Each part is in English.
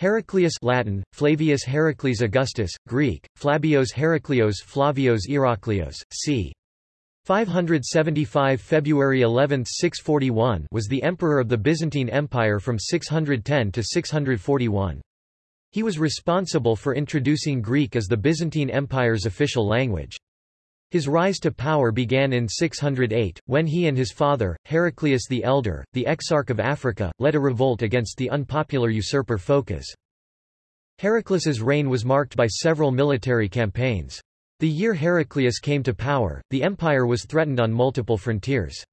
Heraclius Latin, Flavius Heracles Augustus, Greek, Flabios Heraklios Flavios Iraklios, c. 575 February 11, 641 was the emperor of the Byzantine Empire from 610 to 641. He was responsible for introducing Greek as the Byzantine Empire's official language. His rise to power began in 608, when he and his father, Heraclius the Elder, the Exarch of Africa, led a revolt against the unpopular usurper Phocas. Heraclius's reign was marked by several military campaigns. The year Heraclius came to power, the empire was threatened on multiple frontiers.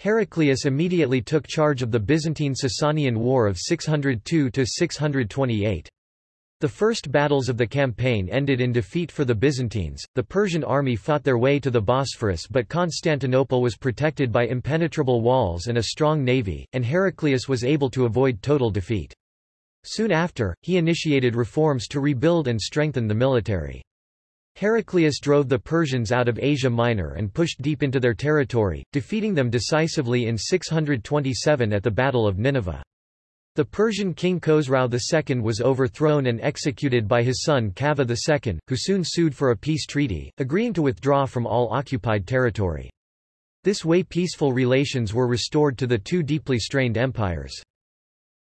Heraclius immediately took charge of the Byzantine-Sasanian War of 602–628. The first battles of the campaign ended in defeat for the Byzantines. The Persian army fought their way to the Bosphorus, but Constantinople was protected by impenetrable walls and a strong navy, and Heraclius was able to avoid total defeat. Soon after, he initiated reforms to rebuild and strengthen the military. Heraclius drove the Persians out of Asia Minor and pushed deep into their territory, defeating them decisively in 627 at the Battle of Nineveh. The Persian king Khosrau II was overthrown and executed by his son Kavad II, who soon sued for a peace treaty, agreeing to withdraw from all occupied territory. This way peaceful relations were restored to the two deeply strained empires.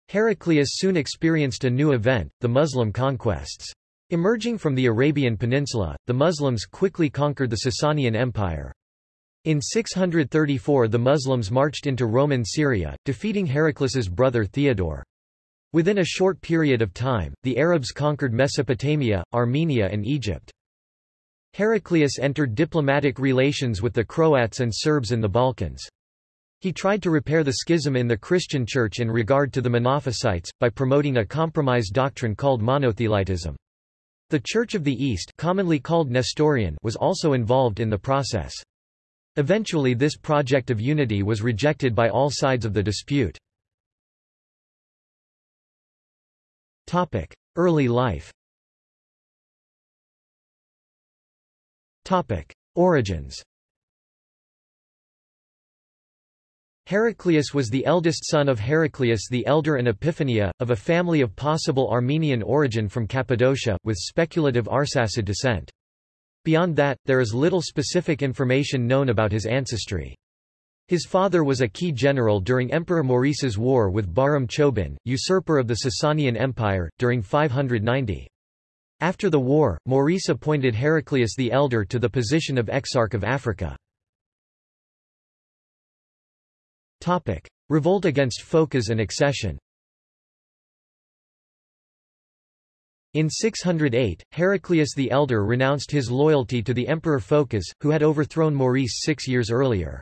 Heraclius soon experienced a new event, the Muslim conquests. Emerging from the Arabian Peninsula, the Muslims quickly conquered the Sasanian Empire. In 634 the Muslims marched into Roman Syria, defeating Heraclius's brother Theodore. Within a short period of time, the Arabs conquered Mesopotamia, Armenia and Egypt. Heraclius entered diplomatic relations with the Croats and Serbs in the Balkans. He tried to repair the schism in the Christian Church in regard to the Monophysites, by promoting a compromise doctrine called monothelitism. The Church of the East commonly called Nestorian was also involved in the process. Eventually this project of unity was rejected by all sides of the dispute. Early life Origins Heraclius was the eldest son of Heraclius the Elder and Epiphania, of a family of possible Armenian origin from Cappadocia, with speculative Arsacid descent. Beyond that, there is little specific information known about his ancestry. His father was a key general during Emperor Maurice's war with Bahram Chobin, usurper of the Sasanian Empire, during 590. After the war, Maurice appointed Heraclius the Elder to the position of Exarch of Africa. Revolt against Phocas and accession In 608, Heraclius the Elder renounced his loyalty to the Emperor Phocas, who had overthrown Maurice six years earlier.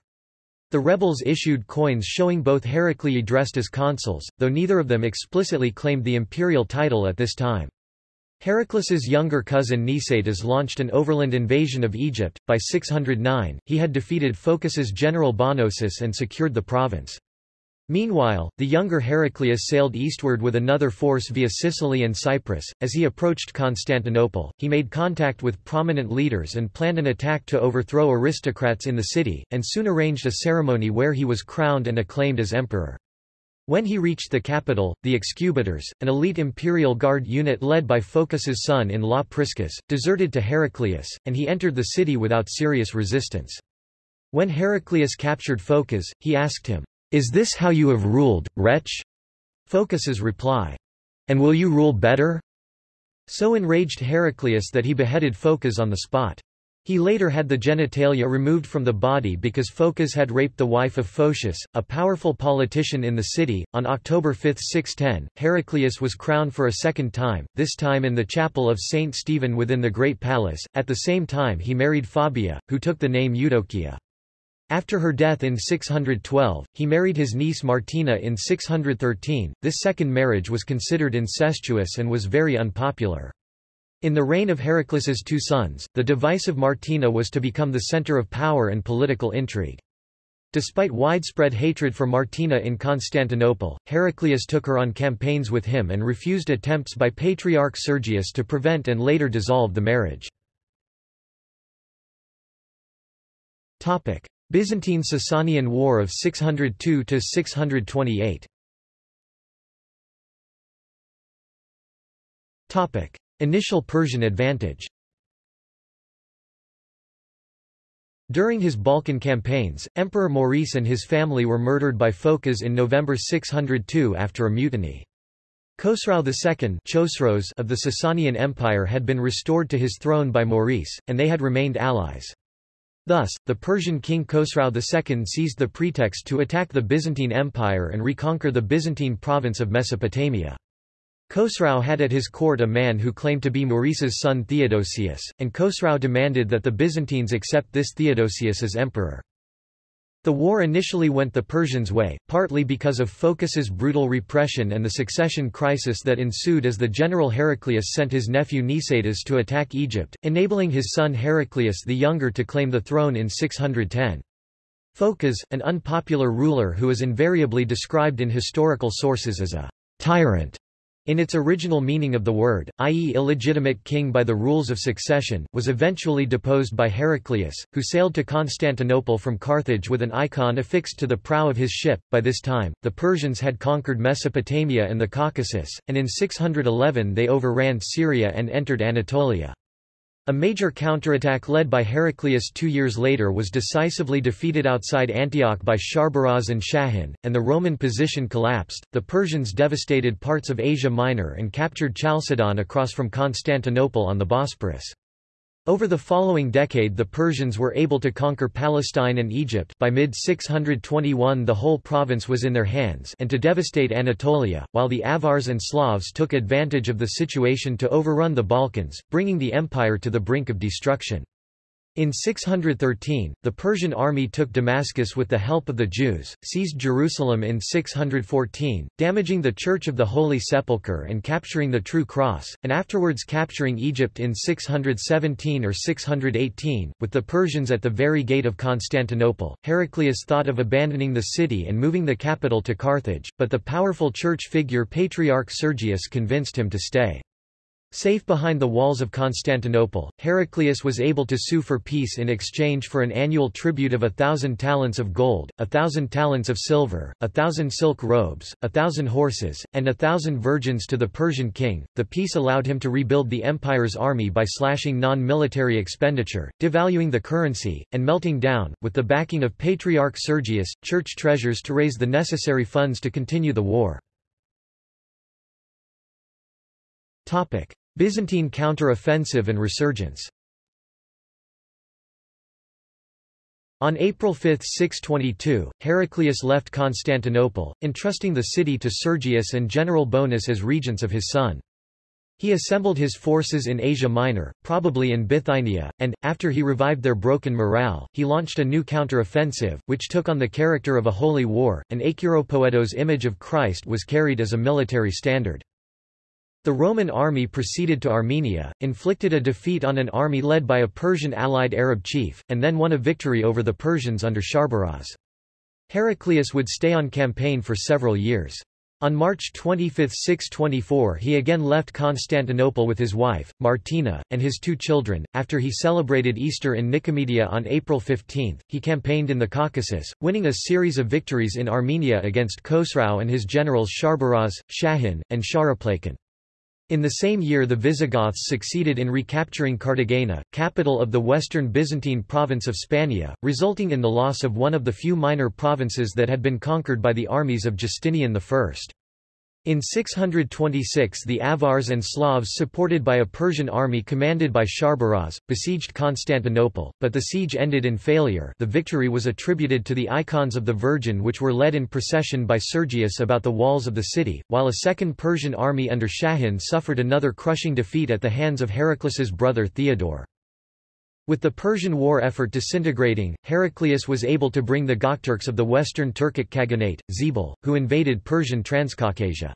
The rebels issued coins showing both Heraclii dressed as consuls, though neither of them explicitly claimed the imperial title at this time. Heraclius's younger cousin Nicetas launched an overland invasion of Egypt. By 609, he had defeated Phocas's general Bonosus and secured the province. Meanwhile, the younger Heraclius sailed eastward with another force via Sicily and Cyprus. As he approached Constantinople, he made contact with prominent leaders and planned an attack to overthrow aristocrats in the city, and soon arranged a ceremony where he was crowned and acclaimed as emperor. When he reached the capital, the Excubitors, an elite imperial guard unit led by Phocas's son-in-law Priscus, deserted to Heraclius, and he entered the city without serious resistance. When Heraclius captured Phocas, he asked him, is this how you have ruled, wretch? Phocas's reply. And will you rule better? So enraged Heraclius that he beheaded Phocas on the spot. He later had the genitalia removed from the body because Phocas had raped the wife of Photius, a powerful politician in the city. On October 5, 610, Heraclius was crowned for a second time, this time in the chapel of Saint Stephen within the Great Palace. At the same time, he married Fabia, who took the name Eudokia. After her death in 612, he married his niece Martina in 613. This second marriage was considered incestuous and was very unpopular. In the reign of Heraclius's two sons, the divisive Martina was to become the center of power and political intrigue. Despite widespread hatred for Martina in Constantinople, Heraclius took her on campaigns with him and refused attempts by Patriarch Sergius to prevent and later dissolve the marriage. Byzantine-Sasanian War of 602–628 Topic. Initial Persian advantage During his Balkan campaigns, Emperor Maurice and his family were murdered by Phocas in November 602 after a mutiny. Khosrau II of the Sasanian Empire had been restored to his throne by Maurice, and they had remained allies. Thus, the Persian king Khosrau II seized the pretext to attack the Byzantine Empire and reconquer the Byzantine province of Mesopotamia. Khosrau had at his court a man who claimed to be Maurice's son Theodosius, and Khosrau demanded that the Byzantines accept this Theodosius as emperor. The war initially went the Persians' way, partly because of Phocas's brutal repression and the succession crisis that ensued as the general Heraclius sent his nephew Nicetas to attack Egypt, enabling his son Heraclius the Younger to claim the throne in 610. Phocas, an unpopular ruler who is invariably described in historical sources as a tyrant, in its original meaning of the word, i.e. illegitimate king by the rules of succession, was eventually deposed by Heraclius, who sailed to Constantinople from Carthage with an icon affixed to the prow of his ship. By this time, the Persians had conquered Mesopotamia and the Caucasus, and in 611 they overran Syria and entered Anatolia. A major counterattack led by Heraclius two years later was decisively defeated outside Antioch by Sharbaraz and Shahin, and the Roman position collapsed. The Persians devastated parts of Asia Minor and captured Chalcedon across from Constantinople on the Bosporus. Over the following decade the Persians were able to conquer Palestine and Egypt by mid-621 the whole province was in their hands and to devastate Anatolia, while the Avars and Slavs took advantage of the situation to overrun the Balkans, bringing the empire to the brink of destruction. In 613, the Persian army took Damascus with the help of the Jews, seized Jerusalem in 614, damaging the Church of the Holy Sepulchre and capturing the True Cross, and afterwards capturing Egypt in 617 or 618, with the Persians at the very gate of Constantinople. Heraclius thought of abandoning the city and moving the capital to Carthage, but the powerful church figure Patriarch Sergius convinced him to stay. Safe behind the walls of Constantinople, Heraclius was able to sue for peace in exchange for an annual tribute of a thousand talents of gold, a thousand talents of silver, a thousand silk robes, a thousand horses, and a thousand virgins to the Persian king. The peace allowed him to rebuild the empire's army by slashing non-military expenditure, devaluing the currency, and melting down, with the backing of Patriarch Sergius, church treasures to raise the necessary funds to continue the war. Topic. Byzantine counter-offensive and resurgence On April 5, 622, Heraclius left Constantinople, entrusting the city to Sergius and General Bonus as regents of his son. He assembled his forces in Asia Minor, probably in Bithynia, and, after he revived their broken morale, he launched a new counter-offensive, which took on the character of a holy war, and Acheropoetos' image of Christ was carried as a military standard. The Roman army proceeded to Armenia, inflicted a defeat on an army led by a Persian allied Arab chief, and then won a victory over the Persians under Sharbaraz. Heraclius would stay on campaign for several years. On March 25, 624 he again left Constantinople with his wife, Martina, and his two children. After he celebrated Easter in Nicomedia on April 15, he campaigned in the Caucasus, winning a series of victories in Armenia against Khosrau and his generals Sharbaraz, Shahin, and Shahraplakan. In the same year the Visigoths succeeded in recapturing Cartagena, capital of the western Byzantine province of Spania, resulting in the loss of one of the few minor provinces that had been conquered by the armies of Justinian I. In 626 the Avars and Slavs supported by a Persian army commanded by Sharbaraz, besieged Constantinople, but the siege ended in failure the victory was attributed to the icons of the Virgin which were led in procession by Sergius about the walls of the city, while a second Persian army under Shahin suffered another crushing defeat at the hands of Heraclius's brother Theodore. With the Persian war effort disintegrating, Heraclius was able to bring the Gokturks of the Western Turkic Khaganate, Zebul, who invaded Persian Transcaucasia.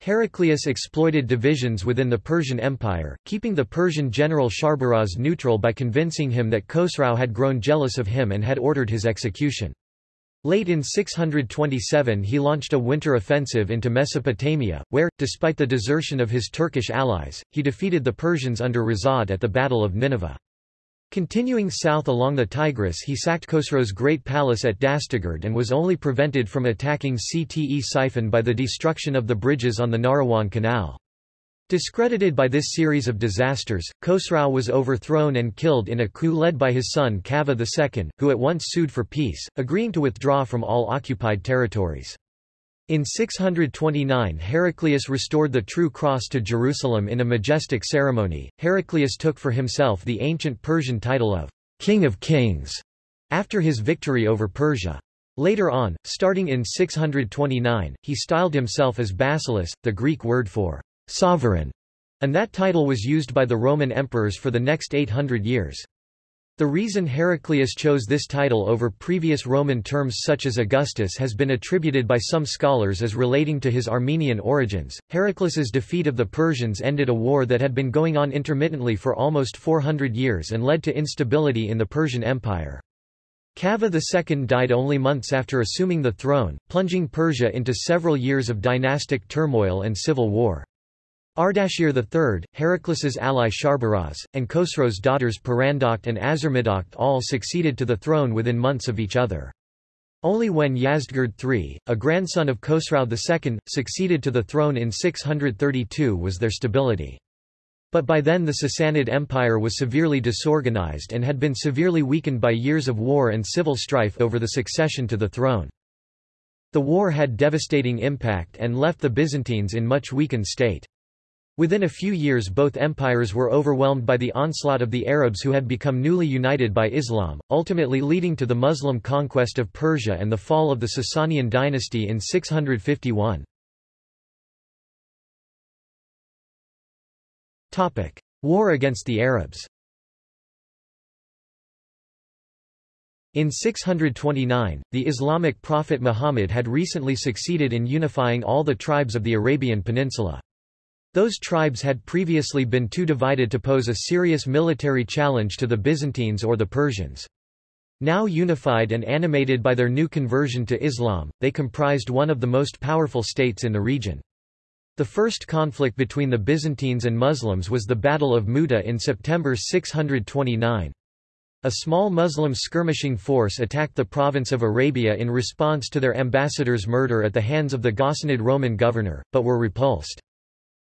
Heraclius exploited divisions within the Persian Empire, keeping the Persian general Sharbaraz neutral by convincing him that Khosrau had grown jealous of him and had ordered his execution. Late in 627 he launched a winter offensive into Mesopotamia, where, despite the desertion of his Turkish allies, he defeated the Persians under Razad at the Battle of Nineveh. Continuing south along the Tigris he sacked Khosrau's great palace at Dastagerd and was only prevented from attacking Ctesiphon by the destruction of the bridges on the Nahrawan Canal. Discredited by this series of disasters, Khosrau was overthrown and killed in a coup led by his son Kavad II, who at once sued for peace, agreeing to withdraw from all occupied territories. In 629 Heraclius restored the true cross to Jerusalem in a majestic ceremony. Heraclius took for himself the ancient Persian title of King of Kings after his victory over Persia. Later on, starting in 629, he styled himself as Basileus, the Greek word for sovereign, and that title was used by the Roman emperors for the next 800 years. The reason Heraclius chose this title over previous Roman terms such as Augustus has been attributed by some scholars as relating to his Armenian origins. Heraclius's defeat of the Persians ended a war that had been going on intermittently for almost 400 years and led to instability in the Persian Empire. Kavad II died only months after assuming the throne, plunging Persia into several years of dynastic turmoil and civil war. Ardashir III, Heraclius's ally Sharbaraz, and Khosrau's daughters Purandokht and Azarmidokht all succeeded to the throne within months of each other. Only when Yazdgird III, a grandson of Khosrau II, succeeded to the throne in 632 was there stability. But by then the Sassanid Empire was severely disorganized and had been severely weakened by years of war and civil strife over the succession to the throne. The war had devastating impact and left the Byzantines in much weakened state. Within a few years both empires were overwhelmed by the onslaught of the Arabs who had become newly united by Islam, ultimately leading to the Muslim conquest of Persia and the fall of the Sasanian dynasty in 651. War against the Arabs In 629, the Islamic prophet Muhammad had recently succeeded in unifying all the tribes of the Arabian Peninsula. Those tribes had previously been too divided to pose a serious military challenge to the Byzantines or the Persians. Now unified and animated by their new conversion to Islam, they comprised one of the most powerful states in the region. The first conflict between the Byzantines and Muslims was the Battle of Mu'tah in September 629. A small Muslim skirmishing force attacked the province of Arabia in response to their ambassador's murder at the hands of the Ghassanid Roman governor, but were repulsed.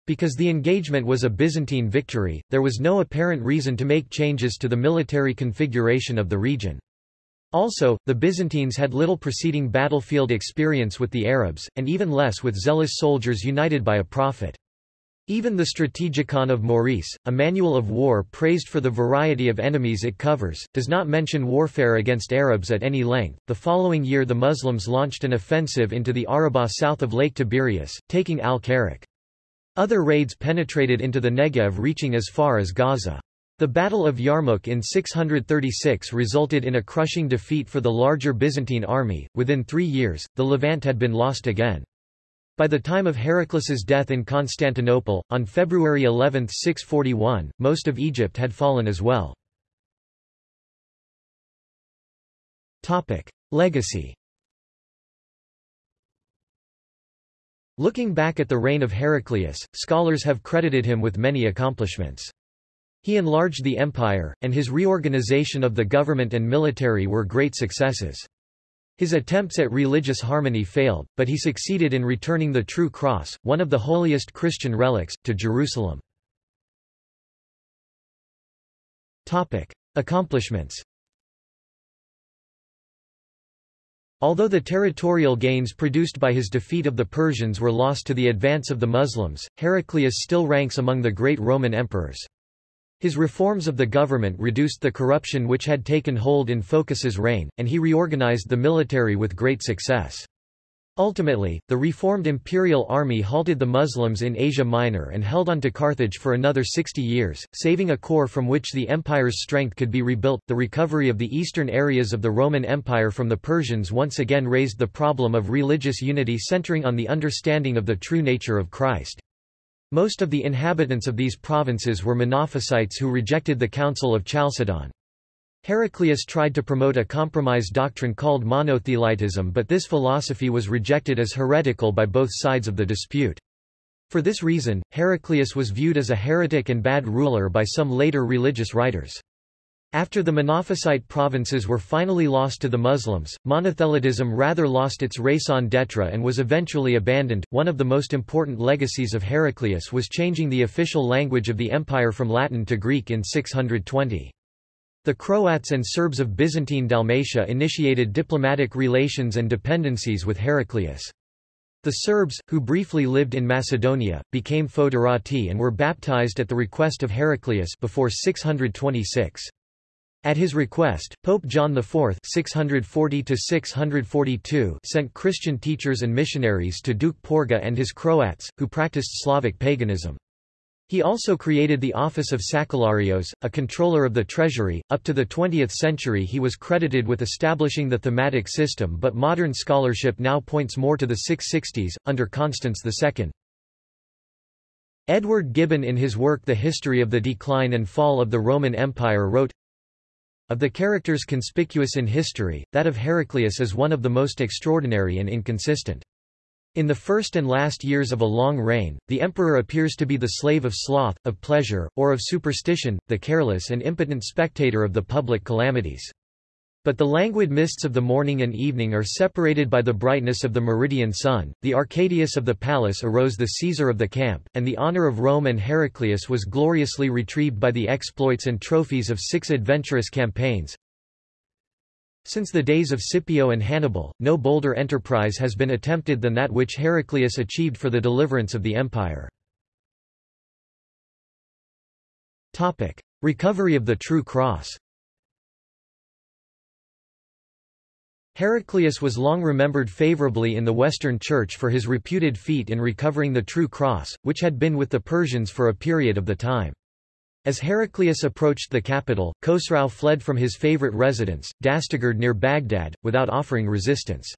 Because the engagement was a Byzantine victory, there was no apparent reason to make changes to the military configuration of the region. Also, the Byzantines had little preceding battlefield experience with the Arabs, and even less with zealous soldiers united by a prophet. Even the Strategikon of Maurice, a manual of war praised for the variety of enemies it covers, does not mention warfare against Arabs at any length. The following year, the Muslims launched an offensive into the Arabah south of Lake Tiberias, taking al-Karak. Other raids penetrated into the Negev reaching as far as Gaza. The Battle of Yarmouk in 636 resulted in a crushing defeat for the larger Byzantine army. Within three years, the Levant had been lost again. By the time of Heraclius's death in Constantinople, on February 11, 641, most of Egypt had fallen as well. Legacy Looking back at the reign of Heraclius, scholars have credited him with many accomplishments. He enlarged the empire, and his reorganization of the government and military were great successes. His attempts at religious harmony failed, but he succeeded in returning the true cross, one of the holiest Christian relics, to Jerusalem. Accomplishments Although the territorial gains produced by his defeat of the Persians were lost to the advance of the Muslims, Heraclius still ranks among the great Roman emperors. His reforms of the government reduced the corruption which had taken hold in Phocas's reign, and he reorganized the military with great success. Ultimately, the reformed imperial army halted the Muslims in Asia Minor and held on to Carthage for another 60 years, saving a core from which the empire's strength could be rebuilt. The recovery of the eastern areas of the Roman Empire from the Persians once again raised the problem of religious unity centering on the understanding of the true nature of Christ. Most of the inhabitants of these provinces were Monophysites who rejected the Council of Chalcedon. Heraclius tried to promote a compromise doctrine called monothelitism but this philosophy was rejected as heretical by both sides of the dispute. For this reason, Heraclius was viewed as a heretic and bad ruler by some later religious writers. After the Monophysite provinces were finally lost to the Muslims, monothelitism rather lost its raison d'etre and was eventually abandoned. One of the most important legacies of Heraclius was changing the official language of the empire from Latin to Greek in 620. The Croats and Serbs of Byzantine Dalmatia initiated diplomatic relations and dependencies with Heraclius. The Serbs, who briefly lived in Macedonia, became foederati and were baptized at the request of Heraclius before 626. At his request, Pope John IV 640 sent Christian teachers and missionaries to Duke Porga and his Croats, who practiced Slavic paganism. He also created the office of Sakellarios, a controller of the treasury. Up to the 20th century he was credited with establishing the thematic system but modern scholarship now points more to the 660s, under Constans II. Edward Gibbon in his work The History of the Decline and Fall of the Roman Empire wrote, of the characters conspicuous in history, that of Heraclius is one of the most extraordinary and inconsistent. In the first and last years of a long reign, the emperor appears to be the slave of sloth, of pleasure, or of superstition, the careless and impotent spectator of the public calamities. But the languid mists of the morning and evening are separated by the brightness of the meridian sun. The Arcadius of the palace arose the Caesar of the camp, and the honor of Rome and Heraclius was gloriously retrieved by the exploits and trophies of six adventurous campaigns. Since the days of Scipio and Hannibal, no bolder enterprise has been attempted than that which Heraclius achieved for the deliverance of the empire. Topic: Recovery of the True Cross. Heraclius was long remembered favorably in the Western Church for his reputed feat in recovering the true cross, which had been with the Persians for a period of the time. As Heraclius approached the capital, Khosrau fled from his favorite residence, Dastagerd near Baghdad, without offering resistance.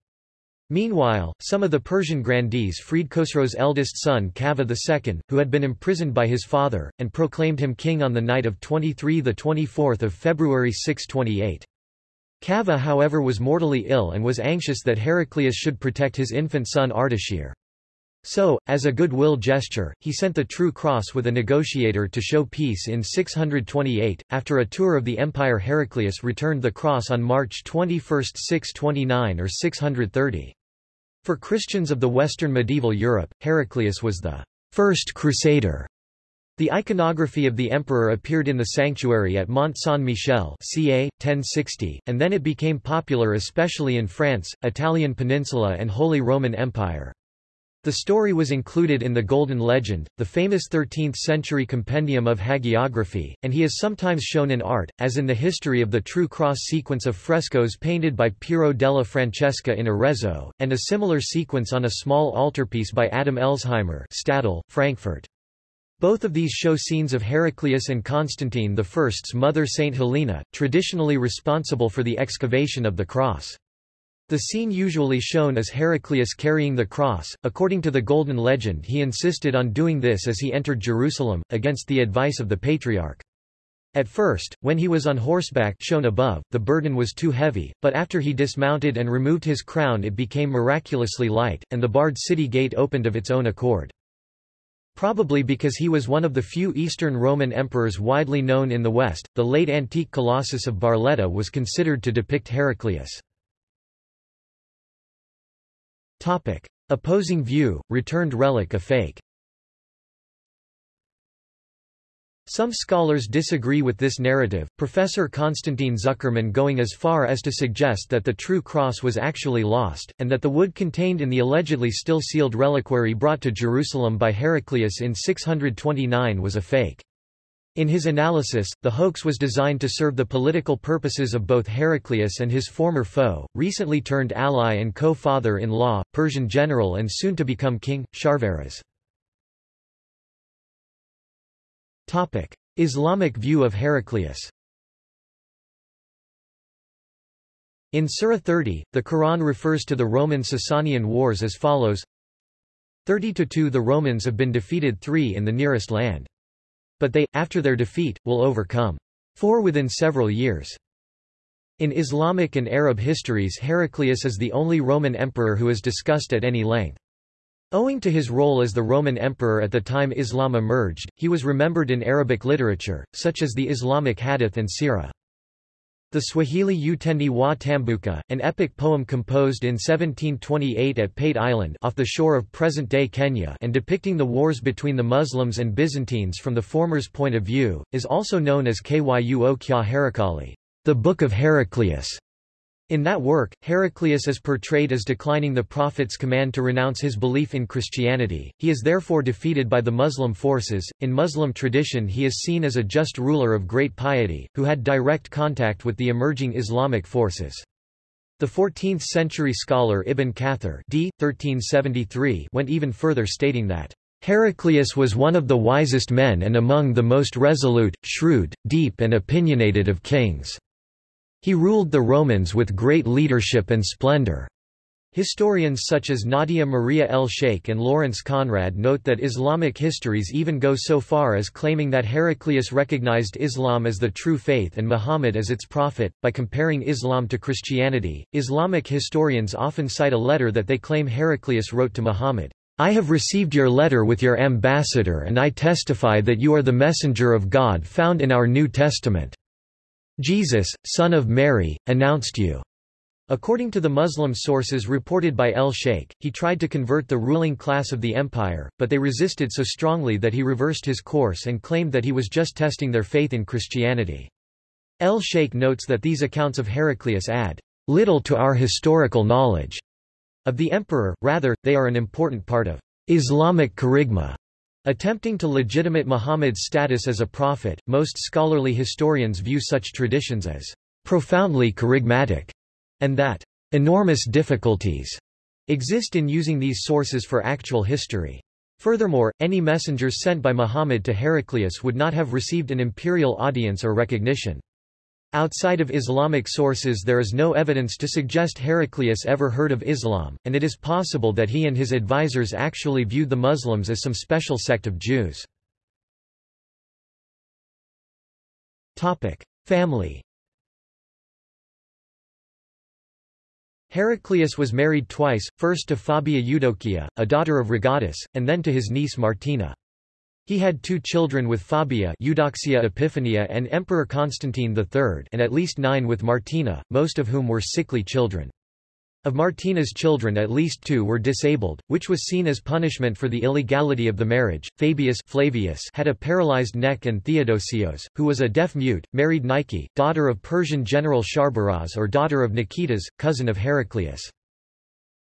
Meanwhile, some of the Persian grandees freed Khosrau's eldest son Kavad II, who had been imprisoned by his father, and proclaimed him king on the night of 23–24 February 628. Kavad however was mortally ill and was anxious that Heraclius should protect his infant son Ardashir. So, as a goodwill gesture, he sent the True Cross with a negotiator to show peace in 628. After a tour of the empire, Heraclius returned the cross on March 21, 629 or 630. For Christians of the Western medieval Europe, Heraclius was the first crusader the iconography of the emperor appeared in the sanctuary at Mont Saint-Michel ca. 1060, and then it became popular especially in France, Italian Peninsula and Holy Roman Empire. The story was included in the Golden Legend, the famous 13th-century compendium of hagiography, and he is sometimes shown in art, as in the history of the True Cross sequence of frescoes painted by Piero della Francesca in Arezzo, and a similar sequence on a small altarpiece by Adam Elsheimer Stadel, Frankfurt. Both of these show scenes of Heraclius and Constantine I's mother Saint Helena, traditionally responsible for the excavation of the cross. The scene usually shown is Heraclius carrying the cross. According to the Golden Legend, he insisted on doing this as he entered Jerusalem, against the advice of the patriarch. At first, when he was on horseback shown above, the burden was too heavy, but after he dismounted and removed his crown it became miraculously light, and the barred city gate opened of its own accord. Probably because he was one of the few Eastern Roman emperors widely known in the West, the late antique Colossus of Barletta was considered to depict Heraclius. Topic. Opposing view, returned relic a fake Some scholars disagree with this narrative, Professor Konstantin Zuckerman going as far as to suggest that the true cross was actually lost, and that the wood contained in the allegedly still sealed reliquary brought to Jerusalem by Heraclius in 629 was a fake. In his analysis, the hoax was designed to serve the political purposes of both Heraclius and his former foe, recently turned ally and co-father-in-law, Persian general and soon to become king, Sharbaraz. Islamic view of Heraclius In Surah 30, the Quran refers to the Roman-Sasanian wars as follows 30 to 2 The Romans have been defeated 3 in the nearest land. But they, after their defeat, will overcome 4 within several years. In Islamic and Arab histories Heraclius is the only Roman emperor who is discussed at any length. Owing to his role as the Roman emperor at the time Islam emerged, he was remembered in Arabic literature, such as the Islamic Hadith and Sirah. The Swahili Utendi wa Tambuka, an epic poem composed in 1728 at Pate Island off the shore of present-day Kenya and depicting the wars between the Muslims and Byzantines from the former's point of view, is also known as Kyuo Kya Heraclii, the Book of Heraclius. In that work, Heraclius is portrayed as declining the Prophet's command to renounce his belief in Christianity, he is therefore defeated by the Muslim forces. In Muslim tradition he is seen as a just ruler of great piety, who had direct contact with the emerging Islamic forces. The 14th-century scholar Ibn Kathir d. 1373 went even further stating that Heraclius was one of the wisest men and among the most resolute, shrewd, deep and opinionated of kings. He ruled the Romans with great leadership and splendor. Historians such as Nadia Maria El Sheikh and Lawrence Conrad note that Islamic histories even go so far as claiming that Heraclius recognized Islam as the true faith and Muhammad as its prophet. By comparing Islam to Christianity, Islamic historians often cite a letter that they claim Heraclius wrote to Muhammad. I have received your letter with your ambassador and I testify that you are the messenger of God found in our New Testament. Jesus, son of Mary, announced you. According to the Muslim sources reported by El Sheikh, he tried to convert the ruling class of the empire, but they resisted so strongly that he reversed his course and claimed that he was just testing their faith in Christianity. El Sheikh notes that these accounts of Heraclius add little to our historical knowledge of the emperor, rather, they are an important part of Islamic kerygma. Attempting to legitimate Muhammad's status as a prophet, most scholarly historians view such traditions as profoundly charismatic, and that enormous difficulties exist in using these sources for actual history. Furthermore, any messengers sent by Muhammad to Heraclius would not have received an imperial audience or recognition. Outside of Islamic sources there is no evidence to suggest Heraclius ever heard of Islam, and it is possible that he and his advisers actually viewed the Muslims as some special sect of Jews. Family Heraclius was married twice, first to Fabia Eudokia, a daughter of Rogatus, and then to his niece Martina. He had two children with Fabia Eudoxia Epiphania and Emperor Constantine III and at least nine with Martina, most of whom were sickly children. Of Martina's children at least two were disabled, which was seen as punishment for the illegality of the marriage. Fabius Flavius had a paralyzed neck and Theodosios, who was a deaf mute, married Nike, daughter of Persian general Sharbaraz or daughter of Nikitas, cousin of Heraclius.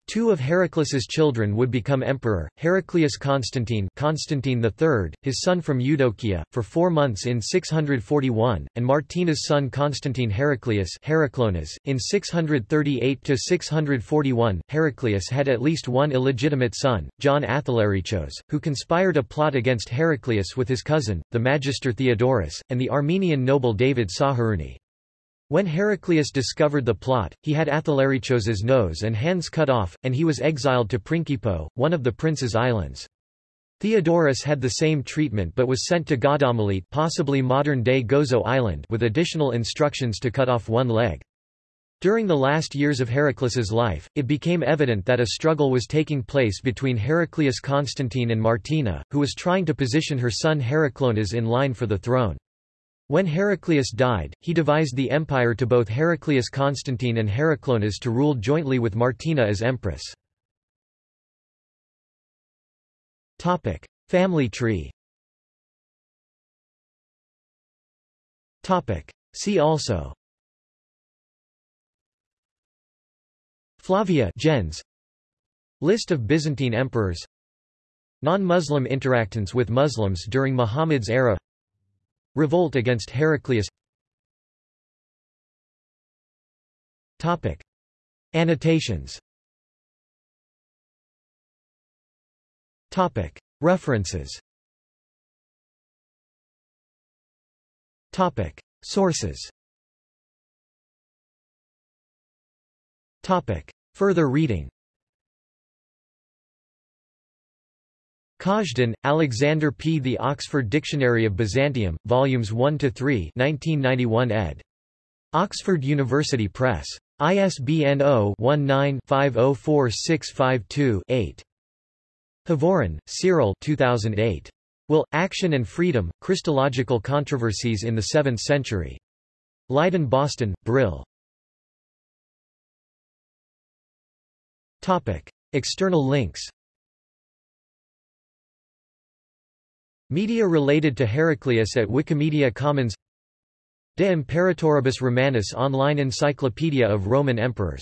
Two of Heraclius's children would become emperor, Heraclius Constantine Constantine III, his son from Eudokia, for four months in 641, and Martina's son Constantine Heraclius Heraclonas, in 638–641. Heraclius had at least one illegitimate son, John Athalarichos, who conspired a plot against Heraclius with his cousin, the magister Theodorus, and the Armenian noble David Saharuni. When Heraclius discovered the plot, he had Athalarichos's nose and hands cut off, and he was exiled to Prinkipo, one of the prince's islands. Theodorus had the same treatment but was sent to Gaudomelete possibly modern-day Gozo Island with additional instructions to cut off one leg. During the last years of Heraclius's life, it became evident that a struggle was taking place between Heraclius Constantine and Martina, who was trying to position her son Heraclonas in line for the throne. When Heraclius died, he devised the empire to both Heraclius Constantine and Heraclonas to rule jointly with Martina as empress. Family tree Topic: See also Flavia gens. List of Byzantine emperors Non-Muslim interactions with Muslims during Muhammad's era Revolt against Heraclius Topic. Annotations Topic. References Topic. Sources Topic. Further reading Kazhdan, Alexander P. The Oxford Dictionary of Byzantium, Volumes 1–3 1991 ed. Oxford University Press. ISBN 0-19-504652-8. Hovorun, Cyril 2008. Will, Action and Freedom, Christological Controversies in the Seventh Century. Leiden Boston, Brill. External links Media related to Heraclius at Wikimedia Commons. De Imperatoribus Romanis online encyclopedia of Roman emperors